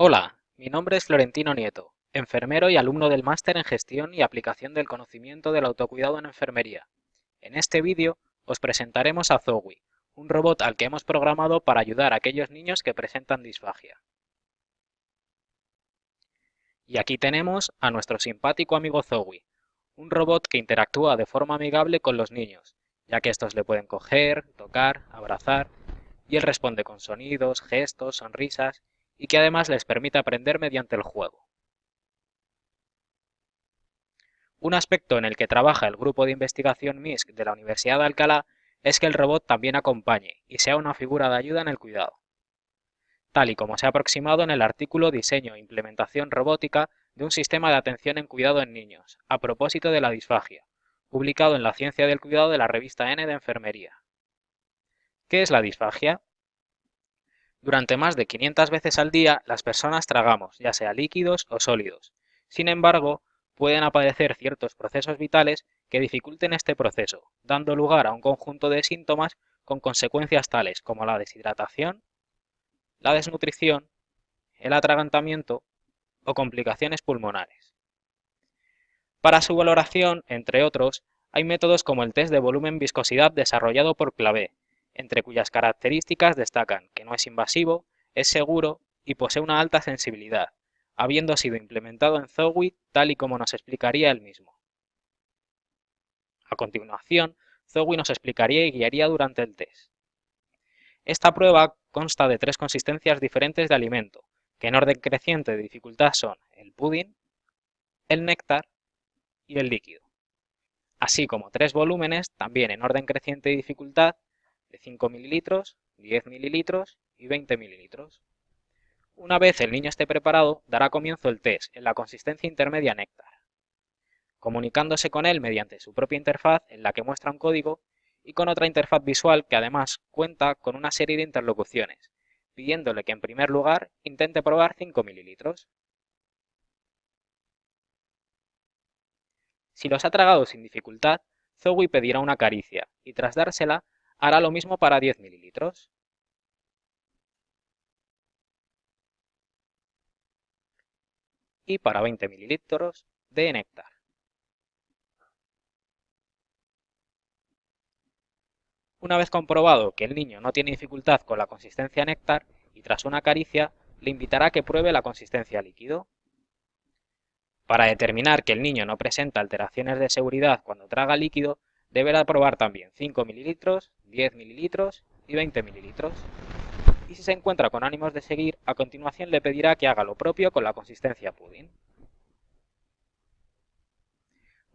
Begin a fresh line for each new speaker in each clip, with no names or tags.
Hola, mi nombre es Florentino Nieto, enfermero y alumno del Máster en Gestión y Aplicación del Conocimiento del Autocuidado en Enfermería. En este vídeo os presentaremos a Zowie, un robot al que hemos programado para ayudar a aquellos niños que presentan disfagia. Y aquí tenemos a nuestro simpático amigo Zowie, un robot que interactúa de forma amigable con los niños, ya que estos le pueden coger, tocar, abrazar, y él responde con sonidos, gestos, sonrisas y que además les permite aprender mediante el juego. Un aspecto en el que trabaja el grupo de investigación MISC de la Universidad de Alcalá es que el robot también acompañe y sea una figura de ayuda en el cuidado. Tal y como se ha aproximado en el artículo Diseño e implementación robótica de un sistema de atención en cuidado en niños, a propósito de la disfagia, publicado en la Ciencia del Cuidado de la revista N de Enfermería. ¿Qué es la disfagia? Durante más de 500 veces al día, las personas tragamos, ya sea líquidos o sólidos. Sin embargo, pueden aparecer ciertos procesos vitales que dificulten este proceso, dando lugar a un conjunto de síntomas con consecuencias tales como la deshidratación, la desnutrición, el atragantamiento o complicaciones pulmonares. Para su valoración, entre otros, hay métodos como el test de volumen-viscosidad desarrollado por Clavé, entre cuyas características destacan que no es invasivo, es seguro y posee una alta sensibilidad, habiendo sido implementado en Zowie tal y como nos explicaría él mismo. A continuación, Zowie nos explicaría y guiaría durante el test. Esta prueba consta de tres consistencias diferentes de alimento, que en orden creciente de dificultad son el pudding, el néctar y el líquido, así como tres volúmenes, también en orden creciente de dificultad, de 5 mililitros, 10 mililitros y 20 mililitros. Una vez el niño esté preparado, dará comienzo el test en la consistencia intermedia néctar, comunicándose con él mediante su propia interfaz en la que muestra un código y con otra interfaz visual que además cuenta con una serie de interlocuciones, pidiéndole que en primer lugar intente probar 5 mililitros. Si los ha tragado sin dificultad, Zowie pedirá una caricia y tras dársela hará lo mismo para 10 mililitros. Y para 20 mililitros de néctar. Una vez comprobado que el niño no tiene dificultad con la consistencia néctar y tras una caricia, le invitará a que pruebe la consistencia líquido. Para determinar que el niño no presenta alteraciones de seguridad cuando traga líquido, deberá probar también 5 mililitros, 10 mililitros y 20 mililitros. Y si se encuentra con ánimos de seguir, a continuación le pedirá que haga lo propio con la consistencia pudding.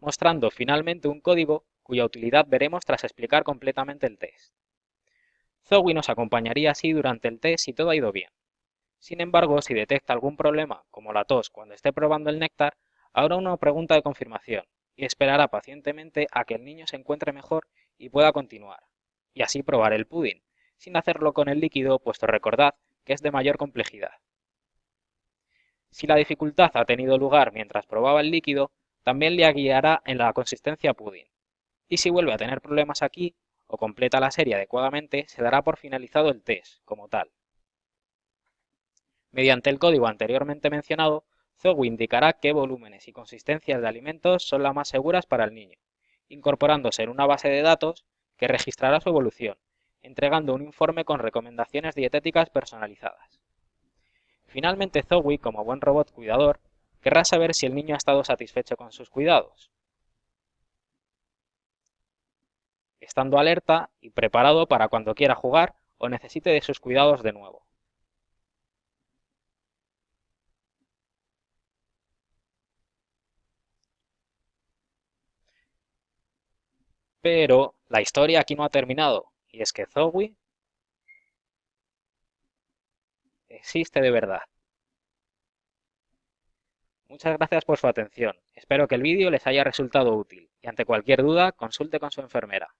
Mostrando finalmente un código cuya utilidad veremos tras explicar completamente el test. Zowie nos acompañaría así durante el test si todo ha ido bien. Sin embargo, si detecta algún problema, como la tos cuando esté probando el néctar, habrá una pregunta de confirmación, y esperará pacientemente a que el niño se encuentre mejor y pueda continuar, y así probar el pudding, sin hacerlo con el líquido, puesto recordad que es de mayor complejidad. Si la dificultad ha tenido lugar mientras probaba el líquido, también le guiará en la consistencia pudding, y si vuelve a tener problemas aquí, o completa la serie adecuadamente, se dará por finalizado el test, como tal. Mediante el código anteriormente mencionado, Zowie indicará qué volúmenes y consistencias de alimentos son las más seguras para el niño, incorporándose en una base de datos que registrará su evolución, entregando un informe con recomendaciones dietéticas personalizadas. Finalmente Zowie, como buen robot cuidador, querrá saber si el niño ha estado satisfecho con sus cuidados, estando alerta y preparado para cuando quiera jugar o necesite de sus cuidados de nuevo. Pero la historia aquí no ha terminado, y es que Zowie existe de verdad. Muchas gracias por su atención. Espero que el vídeo les haya resultado útil y ante cualquier duda consulte con su enfermera.